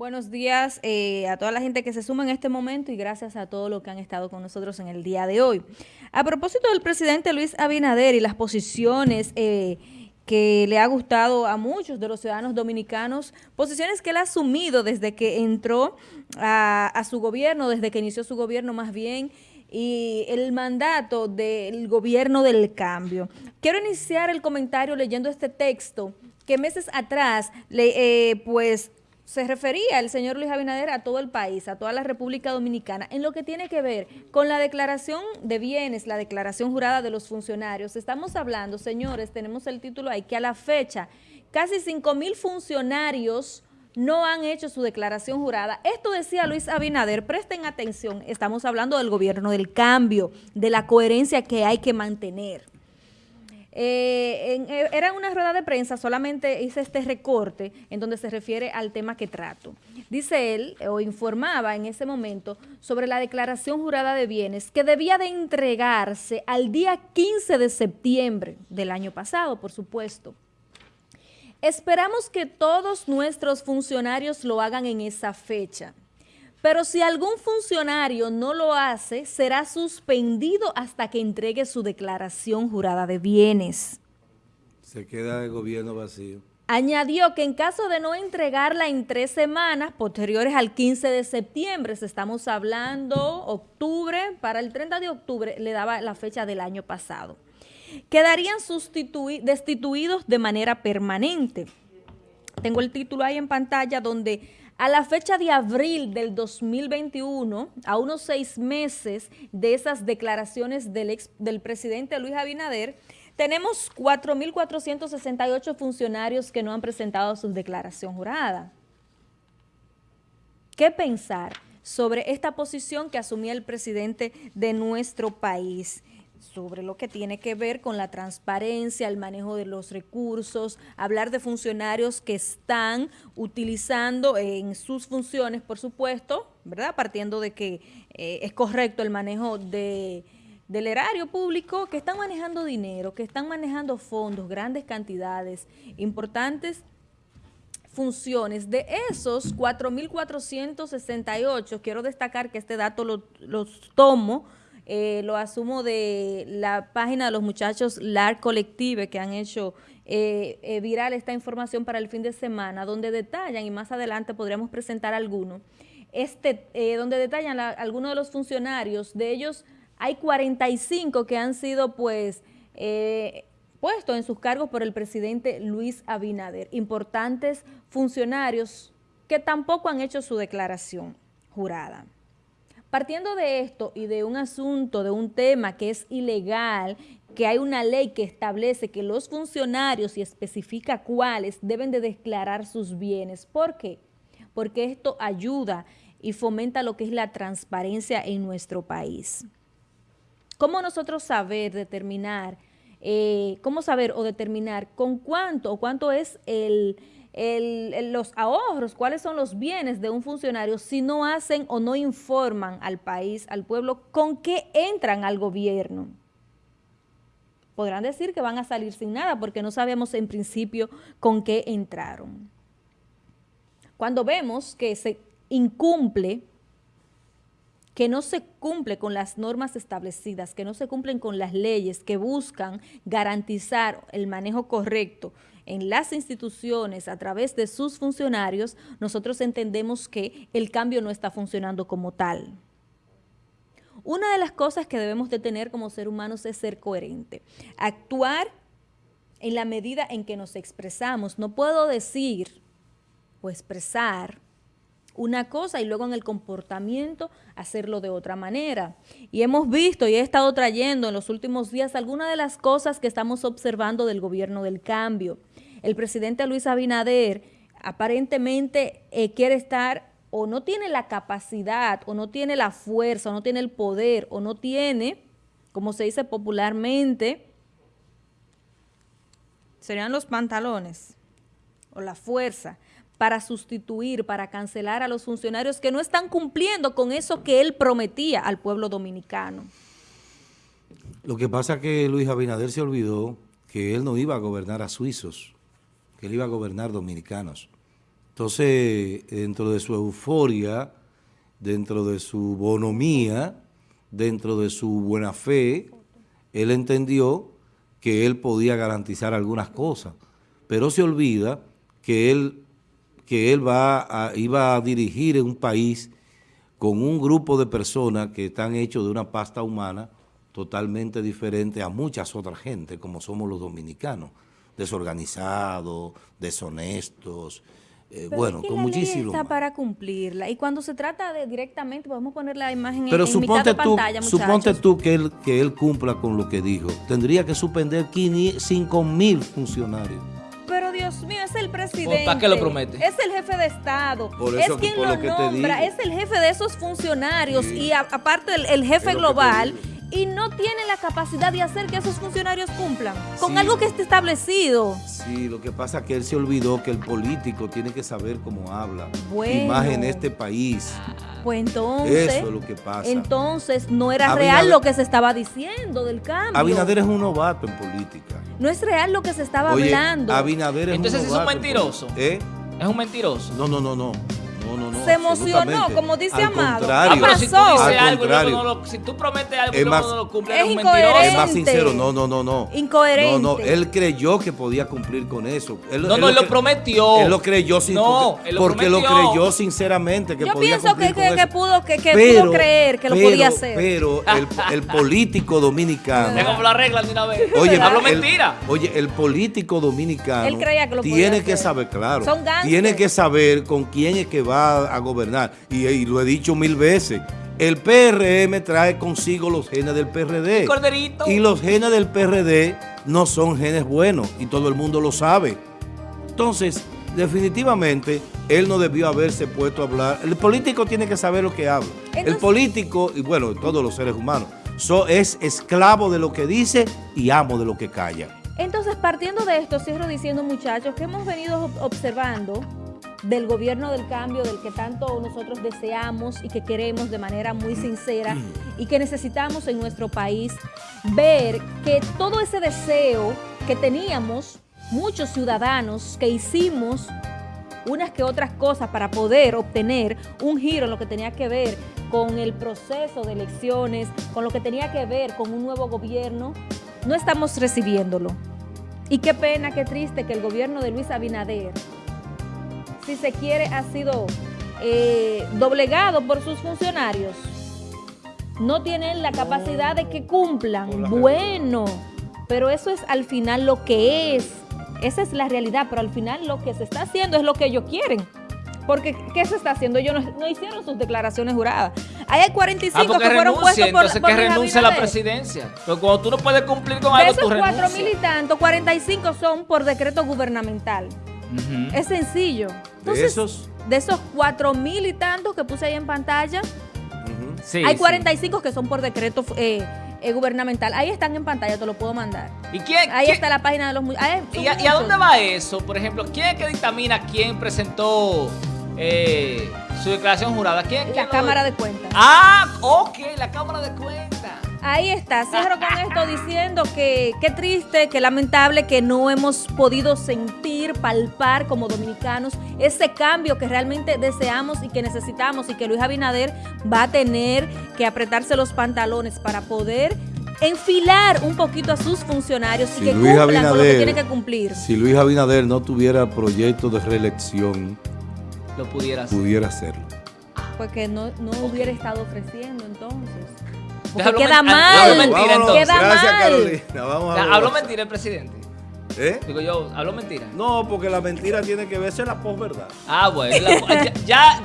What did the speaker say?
Buenos días eh, a toda la gente que se suma en este momento y gracias a todos los que han estado con nosotros en el día de hoy. A propósito del presidente Luis Abinader y las posiciones eh, que le ha gustado a muchos de los ciudadanos dominicanos, posiciones que él ha asumido desde que entró a, su gobierno, desde que inició su gobierno más bien, y el mandato del gobierno del cambio. Quiero iniciar el comentario leyendo este texto que meses atrás, le, eh, pues se refería el señor Luis Abinader a todo el país, a toda la República Dominicana, en lo que tiene que ver con la declaración de bienes, la declaración jurada de los funcionarios. Estamos hablando, señores, tenemos el título ahí, que a la fecha casi 5 mil funcionarios no han hecho su declaración jurada. Esto decía Luis Abinader, presten atención, estamos hablando del gobierno del cambio, de la coherencia que hay que mantener. Eh, eh, era una rueda de prensa, solamente hice este recorte en donde se refiere al tema que trato. Dice él, o informaba en ese momento, sobre la declaración jurada de bienes que debía de entregarse al día 15 de septiembre del año pasado, por supuesto. Esperamos que todos nuestros funcionarios lo hagan en esa fecha. Pero si algún funcionario no lo hace, será suspendido hasta que entregue su declaración jurada de bienes. Se queda el gobierno vacío. Añadió que en caso de no entregarla en tres semanas posteriores al 15 de septiembre, estamos hablando octubre, para el 30 de octubre le daba la fecha del año pasado, quedarían destituidos de manera permanente. Tengo el título ahí en pantalla donde a la fecha de abril del 2021, a unos seis meses de esas declaraciones del, del presidente Luis Abinader, tenemos 4.468 funcionarios que no han presentado su declaración jurada. ¿Qué pensar sobre esta posición que asumía el presidente de nuestro país? Sobre lo que tiene que ver con la transparencia, el manejo de los recursos, hablar de funcionarios que están utilizando en sus funciones, por supuesto, ¿verdad? Partiendo de que eh, es correcto el manejo de, del erario público, que están manejando dinero, que están manejando fondos, grandes cantidades, importantes funciones. De esos 4.468, quiero destacar que este dato lo, los tomo eh, lo asumo de la página de los muchachos LAR Collective que han hecho eh, eh, viral esta información para el fin de semana, donde detallan, y más adelante podríamos presentar alguno, este, donde detallan algunos de los funcionarios, de ellos hay 45 que han sido pues puestos en sus cargos por el presidente Luis Abinader, importantes funcionarios que tampoco han hecho su declaración jurada. Partiendo de esto y de un asunto, de un tema que es ilegal, que hay una ley que establece que los funcionarios y especifica cuáles deben de declarar sus bienes. ¿Por qué? Porque esto ayuda y fomenta lo que es la transparencia en nuestro país. ¿Cómo nosotros saber, determinar, eh, cómo saber o determinar con cuánto o cuánto es el los ahorros, cuáles son los bienes de un funcionario si no hacen o no informan al país, al pueblo, con qué entran al gobierno. Podrán decir que van a salir sin nada porque no sabemos en principio con qué entraron. Cuando vemos que se incumple, que no se cumple con las normas establecidas, que no se cumplen con las leyes que buscan garantizar el manejo correcto en las instituciones a través de sus funcionarios, nosotros entendemos que el cambio no está funcionando como tal. Una de las cosas que debemos de tener como ser humanos es ser coherente, actuar en la medida en que nos expresamos. No puedo decir o expresar una cosa y luego en el comportamiento hacerlo de otra manera. Y hemos visto y he estado trayendo en los últimos días algunas de las cosas que estamos observando del gobierno del cambio el presidente Luis Abinader aparentemente eh, quiere estar o no tiene la capacidad, o no tiene la fuerza, o no tiene el poder, o no tiene, como se dice popularmente, serían los pantalones, o la fuerza, para sustituir, para cancelar a los funcionarios que no están cumpliendo con eso que él prometía al pueblo dominicano. Lo que pasa es que Luis Abinader se olvidó que él no iba a gobernar a suizos que él iba a gobernar dominicanos. Entonces, dentro de su euforia, dentro de su bonomía, dentro de su buena fe, él entendió que él podía garantizar algunas cosas, pero se olvida que él, que él va a, iba a dirigir un país con un grupo de personas que están hechos de una pasta humana totalmente diferente a muchas otras gente, como somos los dominicanos, desorganizados, deshonestos, eh, bueno, con muchísimo. está para cumplirla. Y cuando se trata de directamente, podemos poner la imagen Pero en, suponte mitad de tú, pantalla, Suponte tú que él, que él cumpla con lo que dijo. Tendría que suspender 5 mil funcionarios. Pero Dios mío, es el presidente. ¿Para qué lo promete? Es el jefe de Estado. Por es eso quien por lo, lo que te nombra. Es el jefe de esos funcionarios Sí. y a- aparte el, el jefe global. Y no tiene la capacidad de hacer que esos funcionarios cumplan con Sí. algo que esté establecido. Sí, lo que pasa es que él se olvidó que el político tiene que saber cómo habla. Bueno. Y más en este país. Pues entonces, Eso es lo que pasa. entonces no era Abinader- real lo que se estaba diciendo del cambio. Abinader es un novato en política. No es real lo que se estaba Oye, hablando. Abinader es Entonces un es un novato en mentiroso. ¿Eh? Es un mentiroso. No, no, no, no. No. Se emocionó, como dice Al Amado. contrario. Ah, pero si tú dices algo no lo, si tú prometes algo Es y no lo cumples, Es eres un incoherente. Es más sincero, no, no, no, no. Incoherente. No, no, él creyó que podía cumplir con eso. Él, No, no, él lo prometió. Él lo creyó sin No, porque, él lo porque lo creyó sinceramente que Yo podía pienso cumplir que, con que, que eso. pudo, que, que pudo creer que lo pero- podía hacer. Pero el, el político dominicano. Como la regla de una vez. Oye, Hablo mentira. Oye, el político dominicano Él creía que lo podía tiene que saber, claro, Son gánsteres. tiene que saber con quién es que va a gobernar. Y, y lo he dicho mil veces. El PRM trae consigo los genes del PRD. Corderito. Y los genes del PRD no son genes buenos y todo el mundo lo sabe. Entonces, definitivamente, él no debió haberse puesto a hablar. El político tiene que saber lo que habla. el político, y bueno, todos los seres humanos, so- es esclavo de lo que dice y amo de lo que calla. Entonces, partiendo de esto, cierro diciendo, muchachos, que hemos venido ob- observando del gobierno del cambio, del que tanto nosotros deseamos y que queremos de manera muy sincera y que necesitamos en nuestro país, ver que todo ese deseo que teníamos, muchos ciudadanos que hicimos unas que otras cosas para poder obtener un giro en lo que tenía que ver con el proceso de elecciones, con lo que tenía que ver con un nuevo gobierno, no estamos recibiéndolo. Y qué pena, qué triste que el gobierno de Luis Abinader, si se quiere, ha sido eh, doblegado por sus funcionarios. No tienen la capacidad de que cumplan. Bueno, pero eso es al final lo que es. Esa es la realidad, pero al final lo que se está haciendo es lo que ellos quieren. Porque, ¿qué se está haciendo? Ellos no, no hicieron sus declaraciones juradas. Ahí hay 45 Ah, que fueron renuncie, puestos por, entonces por que renuncie a la presidencia. Pero cuando tú no puedes cumplir con De algo, esos tú cuatro renuncias. mil y tantos, 45 son por decreto gubernamental. Es sencillo. De Entonces, esos, de esos cuatro mil y tantos que puse ahí en pantalla, ujú. Sí, hay sí. 45 que son por decreto eh, eh, gubernamental. Ahí están en pantalla, te lo puedo mandar. ¿Y quién? Ahí quién- está la página de los... ahí son ¿Y a, y a muchos. dónde va eso? Por ejemplo, ¿quién es que dictamina quién presentó eh, su declaración jurada? ¿Quién, quién La lo- Cámara de Cuentas. Ah, ok, la Cámara de Cuentas. Ahí está, cierro con esto diciendo que qué triste, qué lamentable que no hemos podido sentir, palpar como dominicanos ese cambio que realmente deseamos y que necesitamos y que Luis Abinader va a tener que apretarse los pantalones para poder enfilar un poquito a sus funcionarios y Si que Luis cumplan con lo que Abinader- tienen que cumplir. Si Luis Abinader no tuviera proyecto de reelección, Lo pudiera hacer. pudiera hacerlo. Porque no, no hubiera estado ofreciendo entonces. Porque Hablo queda mal, hablo mentira, entonces. queda Gracias, mal. Carolina. Vamos a ver. ¿Habló mentira el presidente? ¿Eh? Digo yo, ¿habló mentira? No, porque la mentira tiene que verse la posverdad. Ah, bueno. la- ya, ya, ya